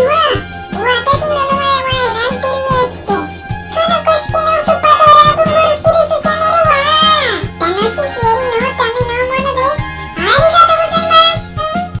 you